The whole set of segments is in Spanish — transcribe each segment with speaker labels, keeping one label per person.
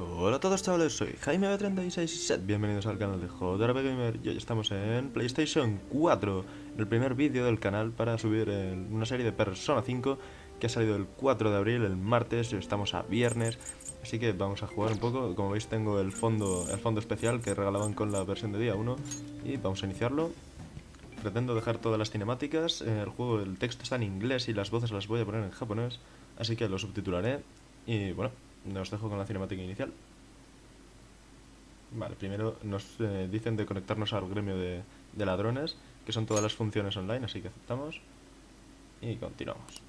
Speaker 1: Hola a todos chavales, soy Jaime B36 Set, bienvenidos al canal de JRP Gamer. Y hoy estamos en PlayStation 4 El primer vídeo del canal para subir una serie de Persona 5 que ha salido el 4 de abril, el martes, estamos a viernes. Así que vamos a jugar un poco, como veis tengo el fondo, el fondo especial que regalaban con la versión de día 1 Y vamos a iniciarlo. Pretendo dejar todas las cinemáticas, el juego, el texto está en inglés y las voces las voy a poner en japonés Así que lo subtitularé. Y bueno, nos dejo con la cinemática inicial. Vale, primero nos eh, dicen de conectarnos al gremio de, de ladrones, que son todas las funciones online, así que aceptamos. Y continuamos.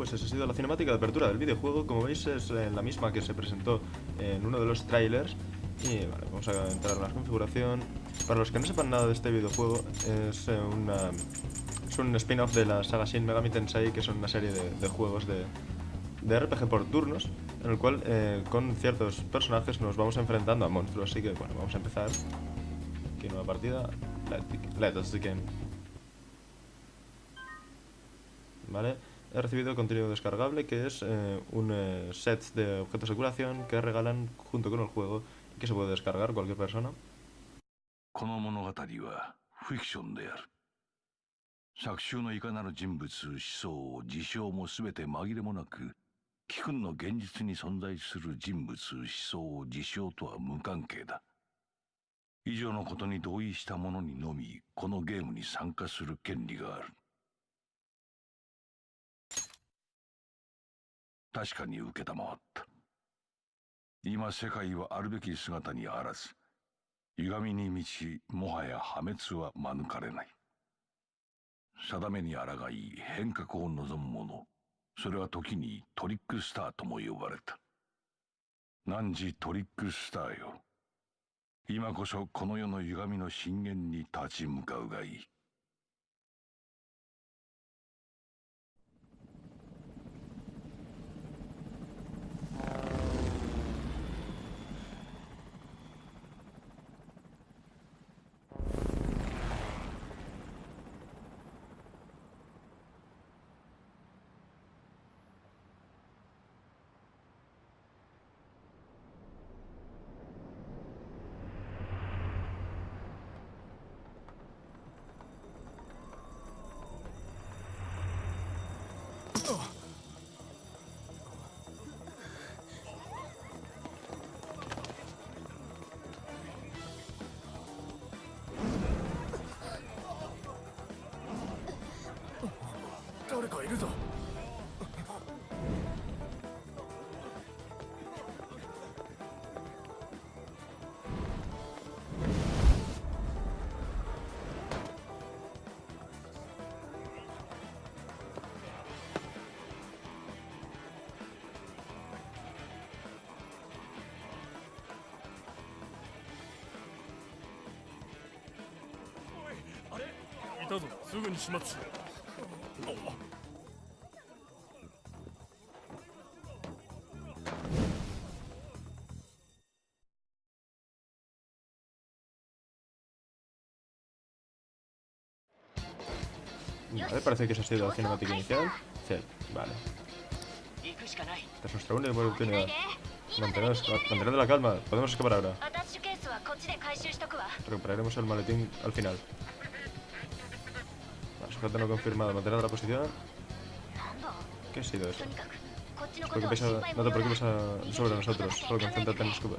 Speaker 1: Pues esa ha sido la cinemática de apertura del videojuego. Como veis es eh, la misma que se presentó en uno de los trailers. Y vale, vamos a entrar en la configuración. Para los que no sepan nada de este videojuego, es, eh, una, es un spin-off de la saga Shin Megami Tensei, que son una serie de, juegos de, de, RPG por turnos, en el cual eh, con ciertos personajes nos vamos enfrentando a monstruos. Así que bueno, vamos a empezar. Aquí nueva partida. Let, us begin. Vale. He recibido contenido descargable que es eh, un eh, set de objetos de curación que regalan junto con el juego y que se puede descargar cualquier persona.
Speaker 2: この物語はフィクションである。作中のいかなる人物、思想、事象も全て紛れもなく、貴君の現実に存在する人物、思想、事象とは無関係だ。以上のことに同意した者にのみ、このゲームに参加する権利がある。確かに承った。今世界はあるべき姿にあらず歪みに満ちもはや破滅は免れない。定めに抗い変革を望む者それは時にトリックスターとも呼ばれた。汝トリックスターよ。今こそこの世の歪みの震源に立ち向かうがいい。
Speaker 3: たぞすぐに始末しろ
Speaker 1: Vale, parece que esa ha sido la cinemática inicial. Sí, vale.
Speaker 4: 行くしかない
Speaker 1: Esta es nuestra única oportunidad.
Speaker 4: 今
Speaker 1: Mantenernos, manteniendo la calma. Podemos escapar ahora.
Speaker 4: アタッシュケースはこっちで回収しとくわ
Speaker 1: Recuperaremos el maletín al final. Rescate no confirmado. Mantener la posición. ¿Qué ha sido eso? A, no te preocupes ah, sobre nosotros. Solo concéntrate en los cubos.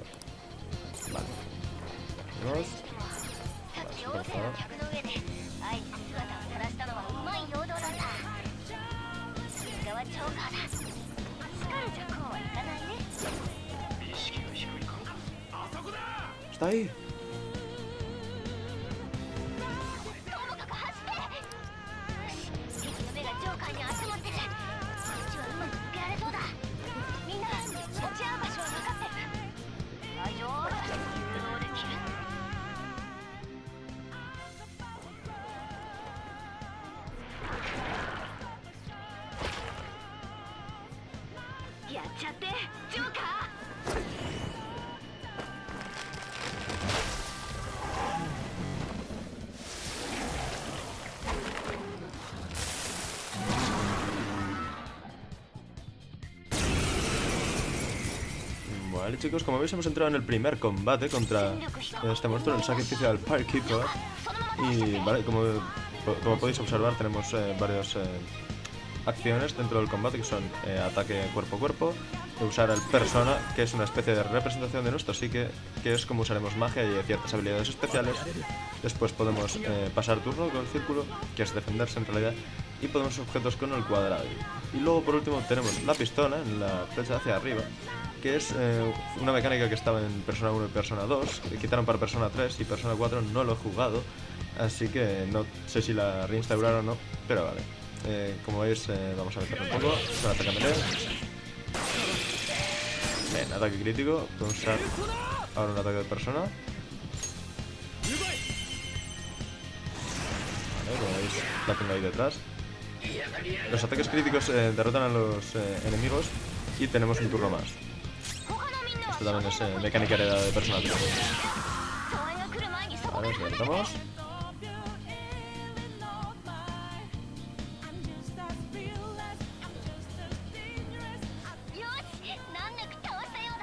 Speaker 1: Vale. Vamos. ¿Está ahí? Chicos, como veis hemos entrado en el primer combate contra este monstruo, el sacrificio del Firekeeper Y vale, como, podéis observar tenemos eh, varias eh, acciones dentro del combate que son eh, ataque cuerpo a cuerpo Usar el persona, que es una especie de representación de nuestro psique Que es como usaremos magia y ciertas habilidades especiales. Después podemos eh, pasar turno con el círculo, que es defenderse en realidad Y podemos objetos con el cuadrado. Y luego por último tenemos la pistola en la flecha hacia arriba que es eh, una mecánica que estaba en Persona 1 y Persona 2, que quitaron para Persona 3 y Persona 4 no lo he jugado, así que no sé si la reinstauraron o no, pero vale. Eh, como veis, eh, vamos a meterlo un poco, con ataque melee. Bien, ataque crítico, podemos usar ahora un ataque de persona. Vale, como veis, la tengo ahí detrás. Los ataques críticos derrotan a los enemigos y tenemos un turno más. También es mecánica heredada de Persona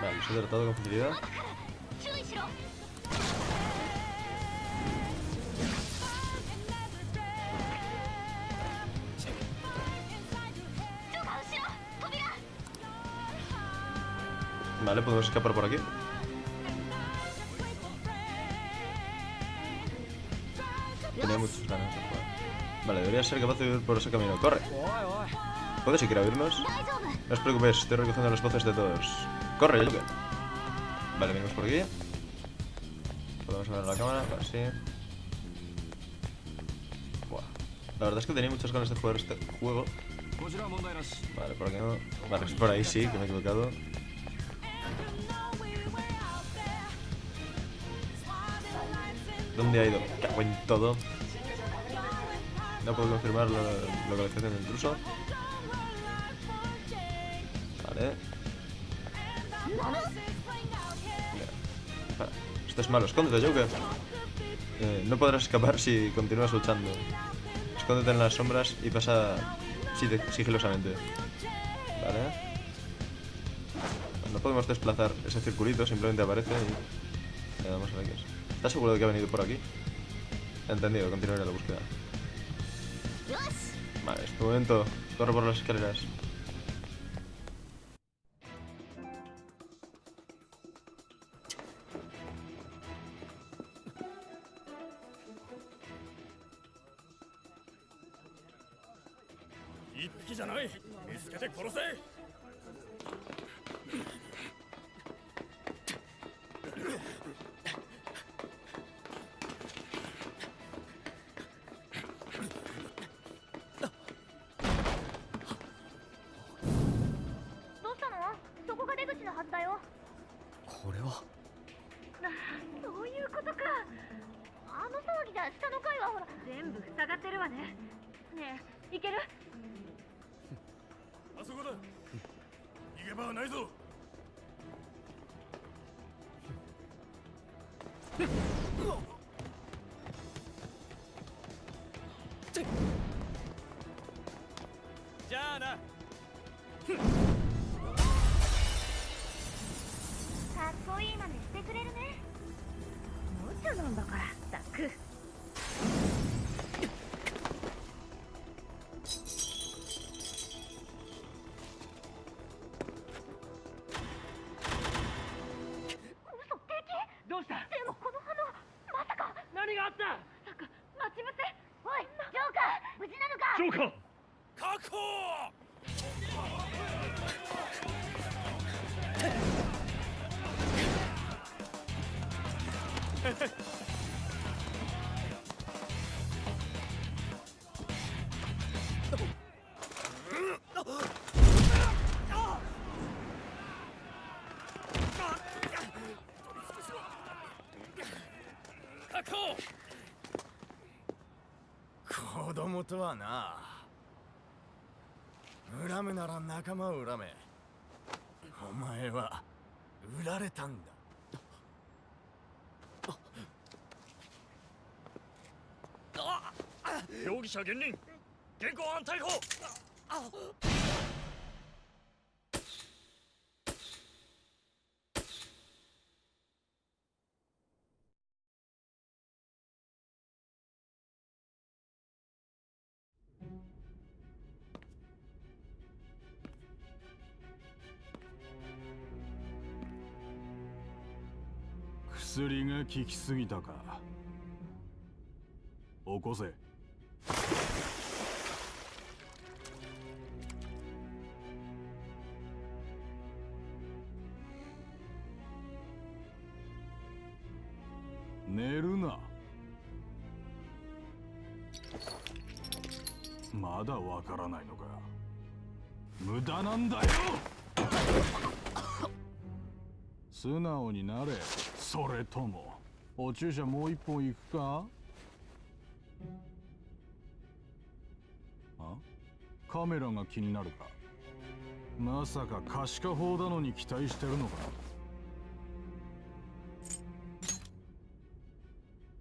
Speaker 1: Vale, los tratado con facilidad. Vale, podemos escapar por aquí. Tenía muchos ganas de jugar. Vale, debería ser capaz de ir por ese camino. ¡Corre! ¿Puedes siquiera oírnos? No os preocupéis, estoy recogiendo las voces de todos. ¡Corre, Joker! Vale, venimos por aquí. Podemos ver la cámara, así. La verdad es que tenía muchas ganas de jugar este juego. Vale, por aquí no. Vale, es por ahí sí, que me he equivocado. ¿Dónde ha ido? Cago en todo. No puedo confirmar la localización del intruso. Vale. Esto es malo. Escóndete, Joker. Eh, no podrás escapar si continúas luchando. Escóndete en las sombras y pasa sig- sigilosamente. Vale. No podemos desplazar ese circulito, simplemente aparece y le damos a la X. ¿Estás seguro de que ha venido por aquí? Entendido, continuaré la búsqueda. Vale, es tu momento. Corre por las escaleras.「
Speaker 4: はい。
Speaker 5: 子供とはな。恨むなら仲間を恨め。お前は売られたんだ。
Speaker 3: 容疑者現任現行犯逮捕。
Speaker 6: 薬が効きすぎたか。起こせ。寝るな。まだわからないのか。無駄なんだよ。素直になれ。それともお注射もう一本行くかあカメラが気になるかまさか可視化法だのに期待してるのか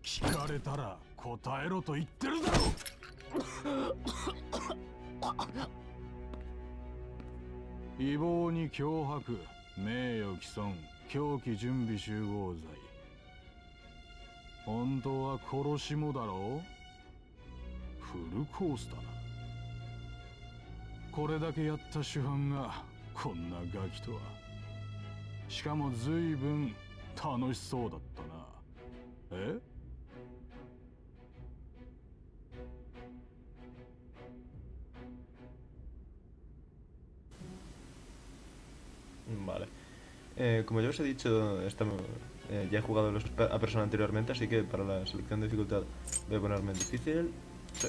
Speaker 6: 聞かれたら答えろと言ってるだろ違法に脅迫名誉毀損凶器準備集合罪本当は殺しもだろう？フルコースだな。これだけやった主犯がこんなガキとは。しかも随分楽しそうだったな。え
Speaker 1: ？Vale. Eh, como ya os he dicho, estamos, eh, ya he jugado a persona anteriormente, así que para la selección de dificultad voy a ponerme en difícil. Sí.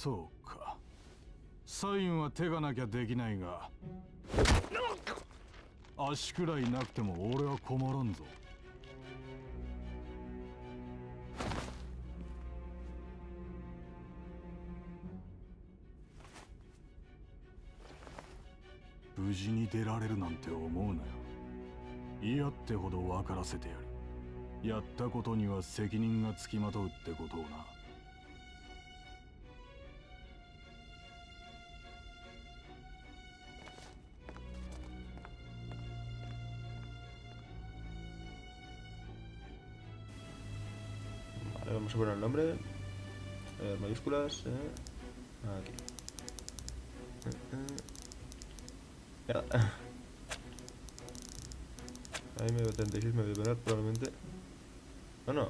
Speaker 6: そうか。サインは手がなきゃできないが足くらいなくても俺は困らんぞ。無事に出られるなんて思うなよ。嫌ってほど分からせてやる。やったことには責任がつきまとうってことをな。
Speaker 1: Vamos a poner el nombre. Eh, mayúsculas. Aquí. Eh, eh. Ya. Ahí me 36 me voy a poner probablemente. No, no.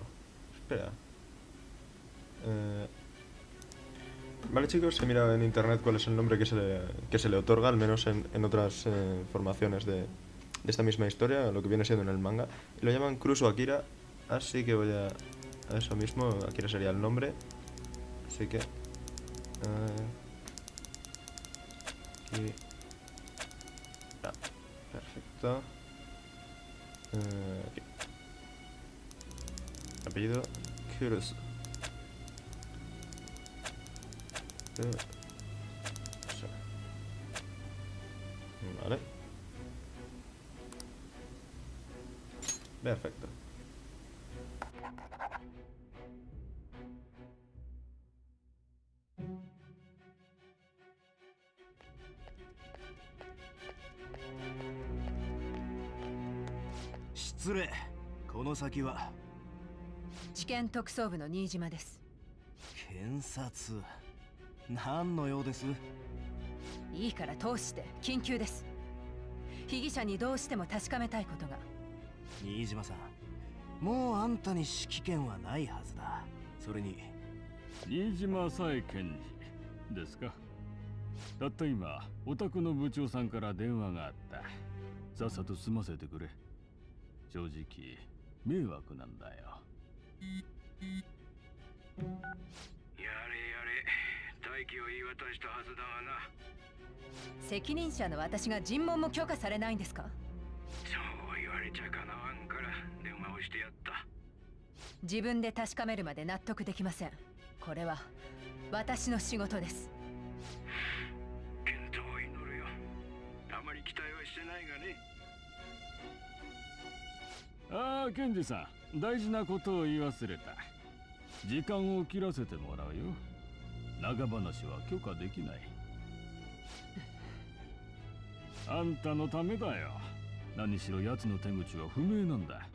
Speaker 1: Espera. Eh, Vale chicos, he mirado en internet cuál es el nombre que se le, que se le otorga, al menos en, en otras formaciones de, de esta misma historia, lo que viene siendo en el manga. Lo llaman Cruzo Akira, así que voy a eso mismo, Akira sería el nombre. Así que... aquí... Perfecto. Eh, aquí. Apellido Kurusu. Eh. Vale. Perfecto.「
Speaker 5: 先は。
Speaker 7: 地検特捜部の新島です。
Speaker 5: 検察。何の用です？
Speaker 7: いいから通して。緊急です。被疑者にどうしても確かめたいことが。
Speaker 5: 新島さん。もうあんたに指揮権はないはずだ。それに。
Speaker 8: 新島さえ検事ですか？たった今お宅の部長さんから電話があった。さっさと済ませてくれ。正直迷惑なんだよ。
Speaker 2: やれやれ。待機を言い渡したはずだがな。
Speaker 7: 責任者の私が尋問も許可されないんですか？
Speaker 2: そう言われちゃかなわんから。電話をしてやった。
Speaker 7: 自分で確かめるまで納得できませんこれは私の仕事です
Speaker 2: あ
Speaker 8: あ検事さん。大事なことを言い忘れた。時間を切らせてもらうよ。長話は許可できない。あんたのためだよ。何しろ奴の手口は不明なんだ。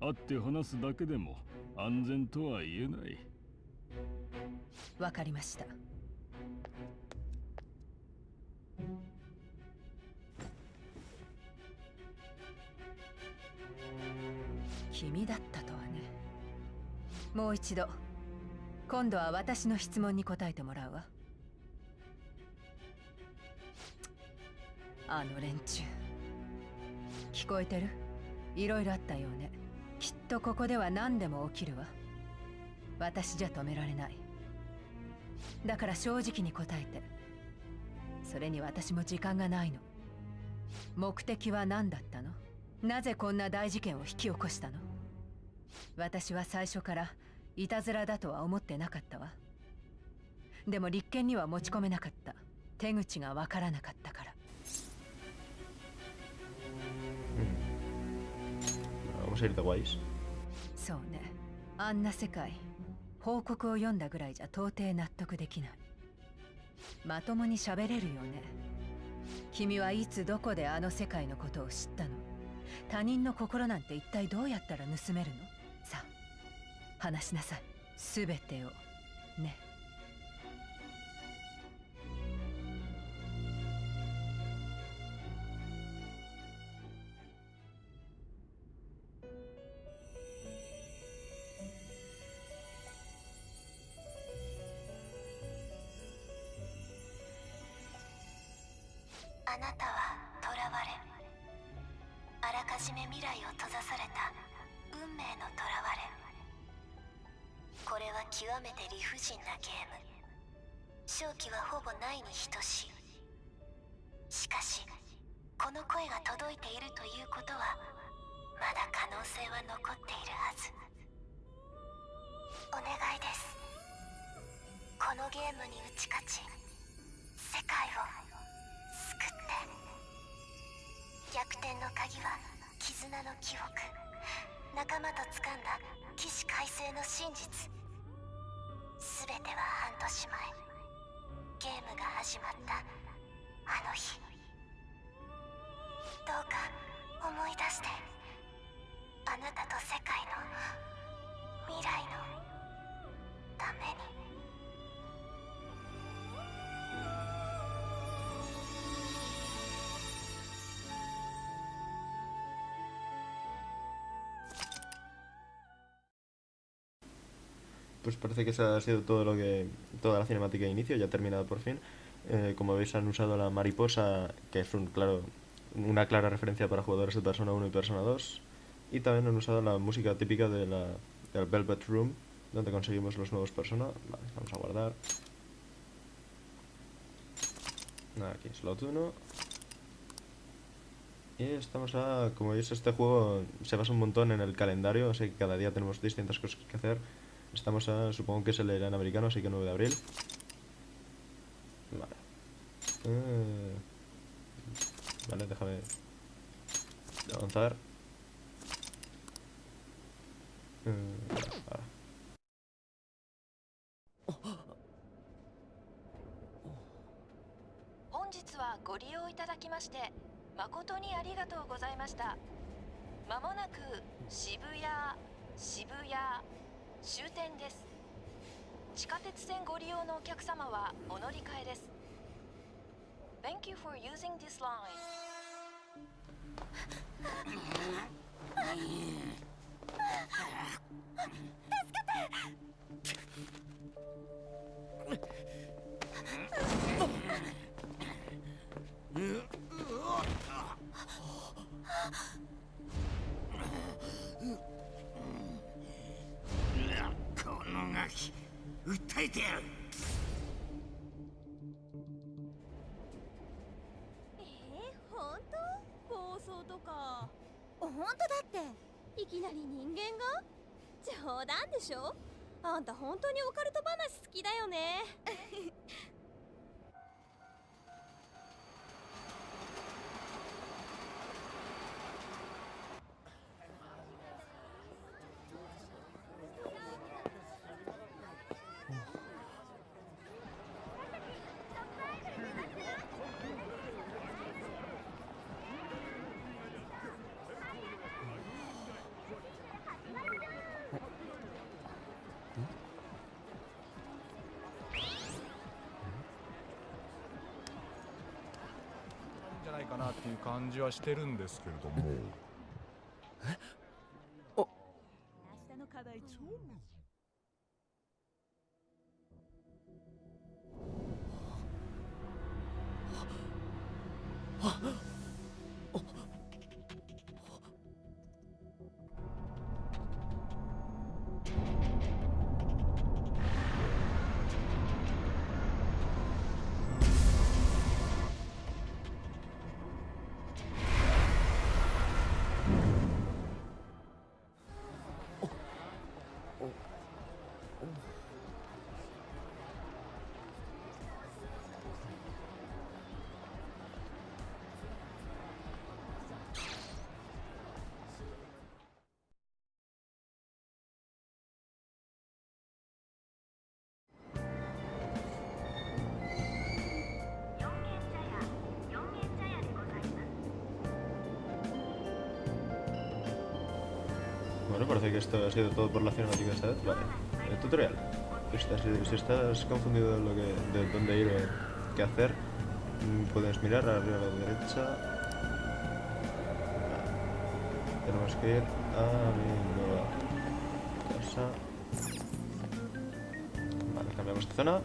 Speaker 8: 会って話すだけでも安全とは言えない。
Speaker 7: わかりました。君だったとはね。もう一度今度は私の質問に答えてもらうわ。あの連中。聞こえてる？いろいろあったようね。きっとここでは何でも起きるわ。私じゃ止められない。だから正直に答えて。それに私も時間がないの。目的は何だったの？なぜこんな大事件を引き起こしたの？私は最初からいたずらだとは思ってなかったわ。でも立件には持ち込めなかった。手口がわからなかったから。
Speaker 1: Vamos a ir de guays.
Speaker 7: そうね。あんな世界報告を読んだぐらいじゃ到底納得できない。まともに喋れるよね。君はいつどこであの世界のことを知ったの？他人の心なんて一体どうやったら盗めるの？話しなさい。全てを。ね。
Speaker 4: は極めて理不尽なゲーム。勝機はほぼないに等しい。しかしこの声が届いているということはまだ可能性は残っているはず。お願いです。このゲームに打ち勝ち世界を救って。逆転の鍵は絆の記憶。仲間と掴んだ起死回生の真実。全ては半年前ゲームが始まったあの日。どうか思い出してあなたと世界の未来のために。
Speaker 1: Pues parece que esa ha sido todo lo que toda la cinemática de inicio, ya ha terminado por fin. Eh, como veis han usado la mariposa, que es un claro una clara referencia para jugadores de Persona 1 y Persona 2. Y también han usado la música típica de la, del Velvet Room, donde conseguimos los nuevos Persona. Vale, vamos a guardar. Aquí, slot 1. Y estamos a... Como veis, este juego se basa un montón en el calendario, así que cada día tenemos distintas cosas que hacer. Estamos a... Supongo que es el en americano, así que 9 de abril. Vale. Eh, Vale, déjame avanzar. Eh, ahora.
Speaker 9: 終点です。地下鉄線ご利用のお客様はお乗り換えです。Thank you for using this line.
Speaker 5: 助けて！ガキ訴えてやる。
Speaker 4: えー、本当？暴走とか。本当だって。いきなり人間が？冗談でしょ？あんた本当にオカルト話好きだよね
Speaker 10: ないかなっていう感じはしてるんですけれども。
Speaker 4: えあ明日の課題超
Speaker 1: parece que esto ha sido todo por la cinemática esta vez. Vale. Tutorial. Si estás, confundido de, dónde ir o qué hacer, mm, puedes mirar arriba a la derecha. Tenemos que ir a mi nueva casa. Vale, cambiamos de zona.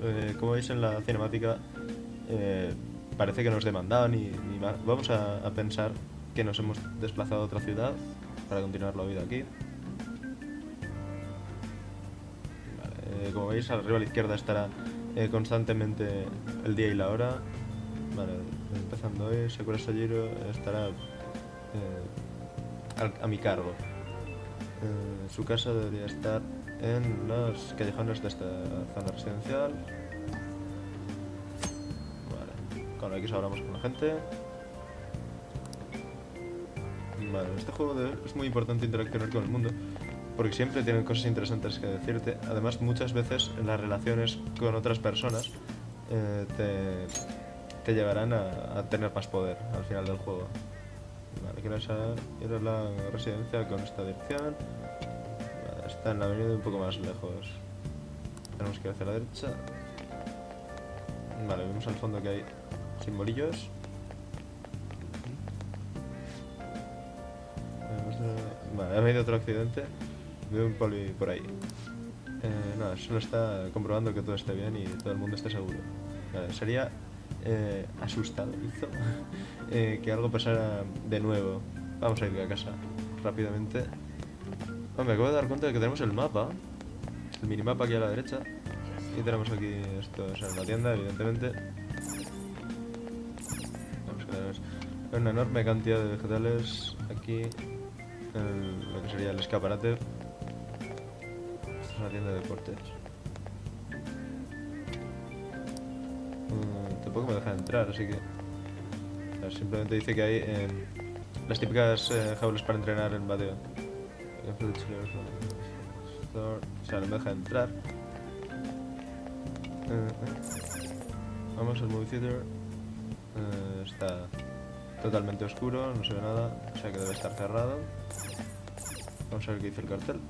Speaker 1: Eh, como veis en la cinemática, eh, parece que nos demandaban y, y va- vamos a pensar que nos hemos desplazado a otra ciudad para continuar la vida aquí. Eh, como veis, arriba a la izquierda estará eh, constantemente el día y la hora. Vale, empezando hoy, Sakura Sajiro estará eh, a mi cargo. Su casa debería estar en los callejones de esta zona residencial. Vale, con X hablamos con la gente. Vale, este juego es muy importante interaccionar con el mundo porque siempre tienen cosas interesantes que decirte. Además, muchas veces las relaciones con otras personas eh, te, te llevarán a, tener más poder al final del juego. Vale, quiero sa- ir a la residencia con esta dirección. Vale, está en la avenida un poco más lejos. Tenemos que ir hacia la derecha. Vale, vemos al fondo que hay simbolillos. A- ha habido otro accidente. Veo un poli por ahí. Eh, nada, solo está comprobando que todo esté bien y todo el mundo esté seguro. Vale, sería eh, asustado eh, que algo pasara de nuevo. Vamos a ir a casa rápidamente. Oh, me acabo de dar cuenta de que tenemos el mapa, el minimapa aquí a la derecha. Y tenemos aquí esto, o sea, una tienda, evidentemente. Vamos que tenemos una enorme cantidad de vegetales aquí lo que sería el escaparate. Esta es una tienda de deportes. Mm, tampoco me deja entrar, así que... simplemente dice que hay eh, las típicas eh, jaulas para entrenar en bateo. O sea, no me deja entrar. Eh, eh. Vamos al movie theater. Está totalmente oscuro, no se ve nada, o sea que debe estar cerrado. Vamos a ver qué dice el cartel.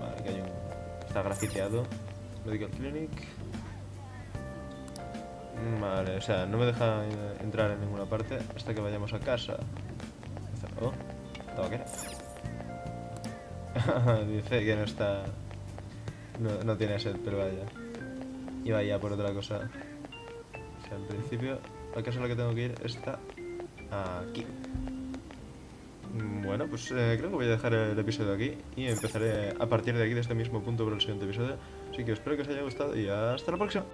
Speaker 1: Vale, que hay un... Está grafiteado. Medical Clinic. Vale, o sea, no me deja eh, entrar en ninguna parte hasta que vayamos a casa. Oh, tabaquera. Dice que no está... No, no tiene sed, pero vaya. Iba ya por otra cosa. O sea, en principio, la casa a la que tengo que ir está aquí. Bueno, pues eh, creo que voy a dejar el episodio aquí y empezaré a partir de aquí, de este mismo punto, por el siguiente episodio. Así que espero que os haya gustado y hasta la próxima.